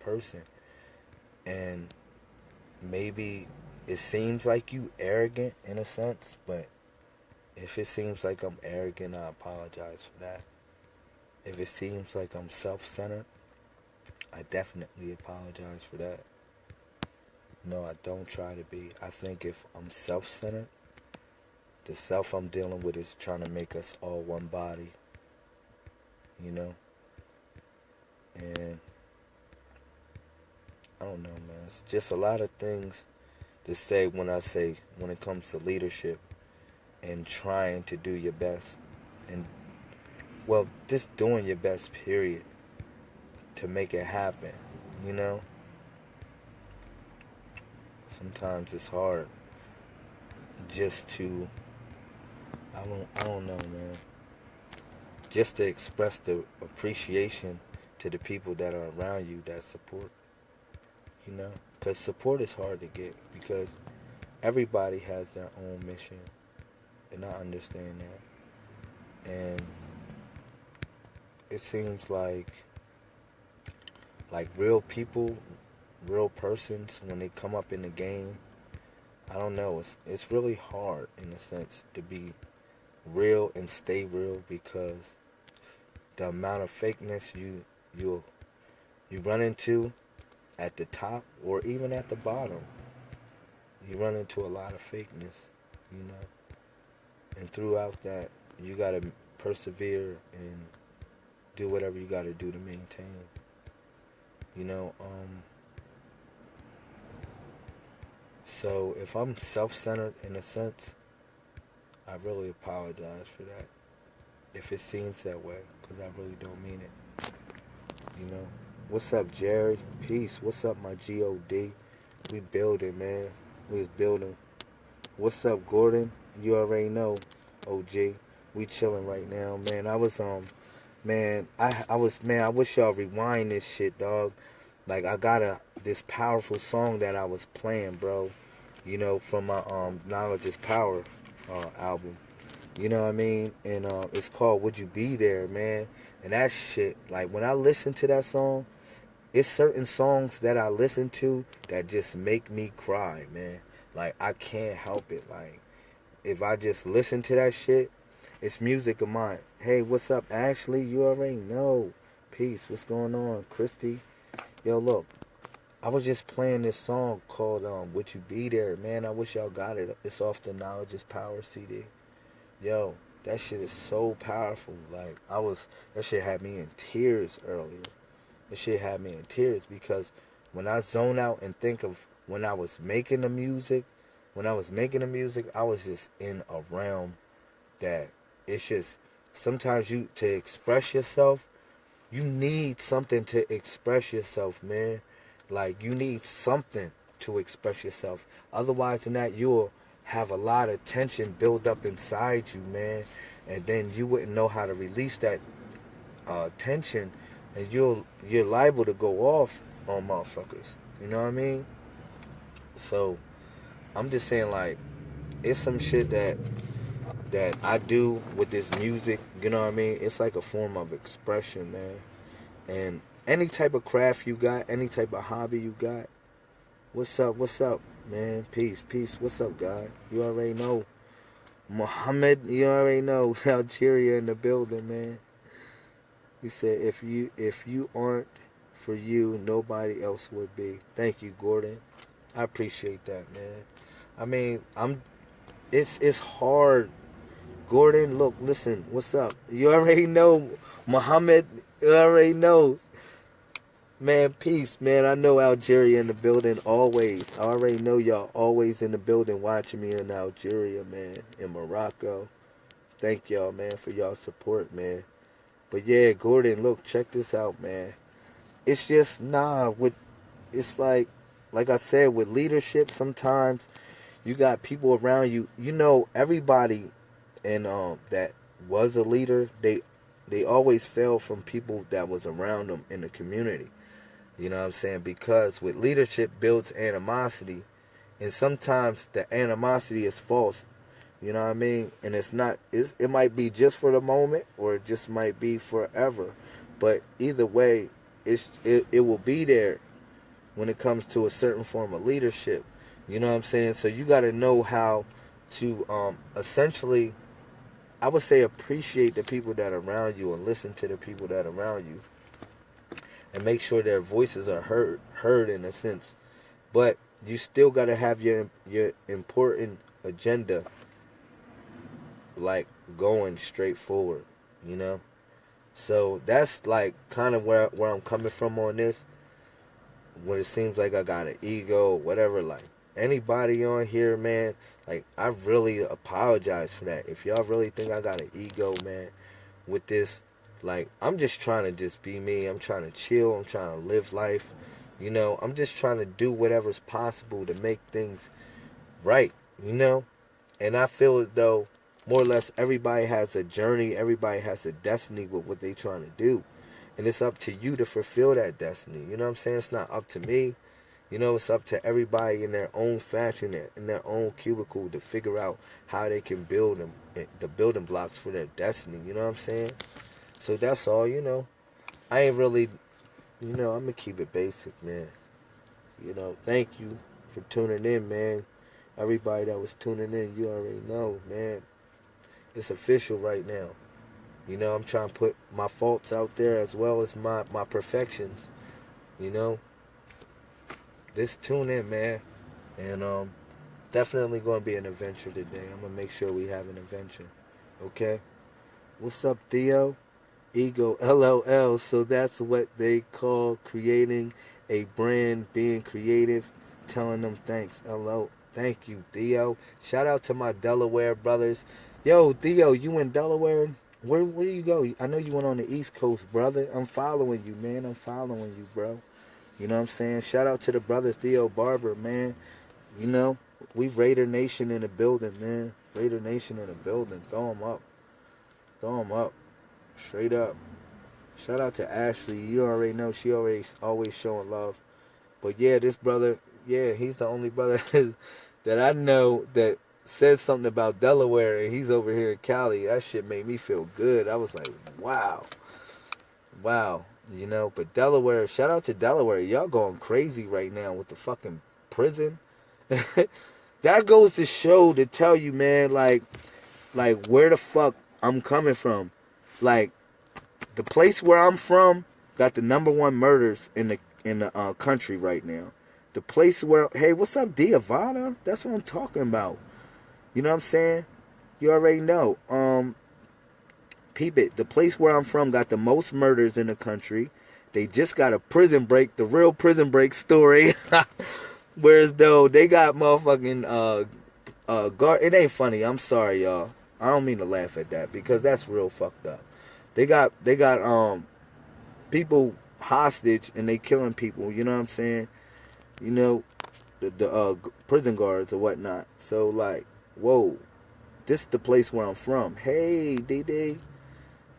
person. And maybe it seems like you arrogant in a sense, but if it seems like I'm arrogant, I apologize for that. If it seems like I'm self-centered, I definitely apologize for that. No, I don't try to be. I think if I'm self-centered, the self I'm dealing with is trying to make us all one body. You know? And I don't know, man. It's just a lot of things to say when I say when it comes to leadership and trying to do your best and well, just doing your best period to make it happen, you know? Sometimes it's hard just to I don't I don't know, man. Just to express the appreciation to the people that are around you that support. You know, cuz support is hard to get because everybody has their own mission. And I understand that. And it seems like like real people, real persons when they come up in the game, I don't know, it's it's really hard in a sense to be real and stay real because the amount of fakeness you you you run into at the top or even at the bottom you run into a lot of fakeness you know and throughout that you got to persevere and do whatever you got to do to maintain you know um so if i'm self-centered in a sense I really apologize for that. If it seems that way, because I really don't mean it. You know? What's up, Jerry? Peace. What's up, my G-O-D? We building, man. We was building. What's up, Gordon? You already know, OG. We chilling right now, man. I was, um, man, I, I was, man, I wish y'all rewind this shit, dog. Like, I got a, this powerful song that I was playing, bro. You know, from my, um, Knowledge is Power uh, album. You know what I mean? And uh, it's called Would You Be There, man. And that shit, like when I listen to that song, it's certain songs that I listen to that just make me cry, man. Like I can't help it. Like if I just listen to that shit, it's music of mine. Hey, what's up, Ashley? You already know. Peace. What's going on, Christy? Yo, look, I was just playing this song called um, Would You Be There, man. I wish y'all got it. It's off the Knowledge is Power CD. Yo, that shit is so powerful. Like, I was, that shit had me in tears earlier. That shit had me in tears because when I zone out and think of when I was making the music, when I was making the music, I was just in a realm that it's just, sometimes you, to express yourself, you need something to express yourself, man like you need something to express yourself. Otherwise than that, you'll have a lot of tension build up inside you, man. And then you wouldn't know how to release that uh, tension, and you'll you're liable to go off on motherfuckers. You know what I mean? So I'm just saying, like, it's some shit that that I do with this music. You know what I mean? It's like a form of expression, man. And any type of craft you got, any type of hobby you got. What's up? What's up, man? Peace, peace. What's up, God? You already know. Muhammad, you already know. Algeria in the building, man. He said, if you if you aren't for you, nobody else would be. Thank you, Gordon. I appreciate that, man. I mean, I'm. It's it's hard. Gordon, look, listen. What's up? You already know, Muhammad. You already know. Man, peace, man. I know Algeria in the building always. I already know y'all always in the building watching me in Algeria, man, in Morocco. Thank y'all, man, for y'all support, man. But yeah, Gordon, look, check this out, man. It's just nah with it's like like I said with leadership sometimes you got people around you. You know everybody and um that was a leader, they they always fell from people that was around them in the community. You know what I'm saying? Because with leadership builds animosity, and sometimes the animosity is false. You know what I mean? And it's not. It's, it might be just for the moment, or it just might be forever. But either way, it's it, it will be there. when it comes to a certain form of leadership. You know what I'm saying? So you got to know how to um, essentially, I would say, appreciate the people that are around you and listen to the people that are around you, and make sure their voices are heard heard in a sense. But you still got to have your your important agenda like going straight forward, you know? So that's like kind of where where I'm coming from on this. When it seems like I got an ego, whatever, like anybody on here, man, like I really apologize for that. If y'all really think I got an ego, man, with this, like I'm just trying to just be me. I'm trying to chill. I'm trying to live life. You know, I'm just trying to do whatever's possible to make things right, you know? And I feel as though more or less everybody has a journey, everybody has a destiny with what they're trying to do. And it's up to you to fulfill that destiny. You know what I'm saying? It's not up to me. You know, it's up to everybody in their own fashion, in their own cubicle to figure out how they can build them, eh, the building blocks for their destiny. You know what I'm saying? So that's all, you know. I ain't really you know, I'm gonna keep it basic, man. You know, thank you for tuning in, man. Everybody that was tuning in, you already know, man. It's official right now. You know, I'm trying to put my faults out there as well as my my perfections. You know, just tune in, man, and um, definitely going to be an adventure today. I'm gonna make sure we have an adventure. Okay. What's up, Theo? ego LOL. So that's what they call creating a brand, being creative, telling them thanks. Hello. Thank you, Theo. Shout out to my Delaware brothers. Yo, Theo, you in Delaware? Where where you go? I know you went on the East Coast, brother. I'm following you, man. I'm following you, bro. You know what I'm saying? Shout out to the brother Theo Barber, man. You know, we Raider Nation in the building, man. Raider Nation in the building. Throw them up. Throw them up. Straight up. Shout out to Ashley. You already know she always always showing love. But yeah, this brother, yeah, he's the only brother that I know that says something about Delaware and he's over here in Cali. That shit made me feel good. I was like, wow. Wow. You know, but Delaware, shout out to Delaware. Y'all going crazy right now with the fucking prison. that goes to show to tell you, man, like like where the fuck I'm coming from like the place where I'm from got the number one murders in the in the uh, country right now. The place where hey, what's up, Diavana? That's what I'm talking about. You know what I'm saying? You already know. Um, peep it. The place where I'm from got the most murders in the country. They just got a prison break, the real prison break story. Whereas though they got motherfucking uh uh guard. It ain't funny. I'm sorry, y'all. I don't mean to laugh at that because that's real fucked up. They got they got um people hostage and they killing people. You know what I'm saying? You know the the uh, prison guards or whatnot. So like, whoa, this is the place where I'm from. Hey, DD,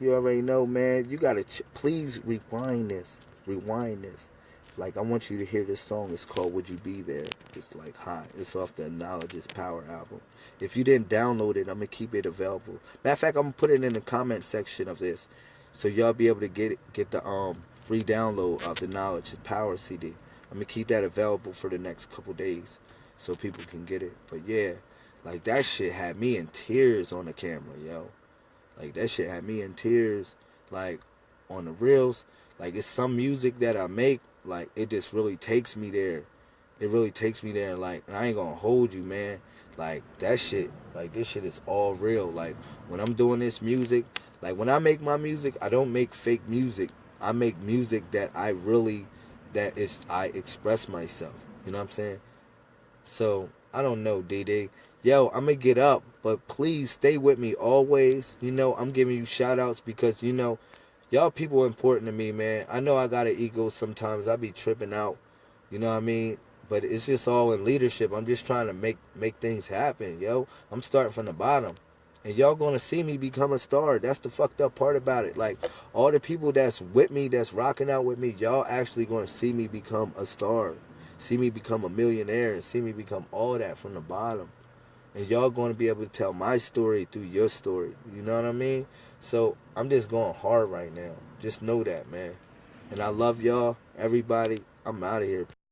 you already know, man. You gotta please rewind this, rewind this. Like I want you to hear this song. It's called "Would You Be There." It's like hot. It's off the Knowledge is Power album. If you didn't download it, I'm gonna keep it available. Matter of fact, I'm gonna put it in the comment section of this, so y'all be able to get it, get the um free download of the Knowledge is Power CD. I'm gonna keep that available for the next couple days, so people can get it. But yeah, like that shit had me in tears on the camera, yo. Like that shit had me in tears, like on the reels. Like it's some music that I make like it just really takes me there. It really takes me there. Like I ain't gonna hold you, man. Like that shit. Like this shit is all real. Like when I'm doing this music, like when I make my music, I don't make fake music. I make music that I really, that is I express myself. You know what I'm saying? So I don't know, DD. Yo, I'm gonna get up, but please stay with me always. You know, I'm giving you shout outs because you know y'all people important to me, man. I know I got an ego sometimes. I be tripping out. You know what I mean? But it's just all in leadership. I'm just trying to make make things happen, yo. I'm starting from the bottom. And y'all gonna see me become a star. That's the fucked up part about it. Like all the people that's with me, that's rocking out with me, y'all actually gonna see me become a star. See me become a millionaire and see me become all that from the bottom. And y'all gonna be able to tell my story through your story. You know what I mean? So I'm just going hard right now. Just know that, man. And I love y'all, everybody. I'm out of here.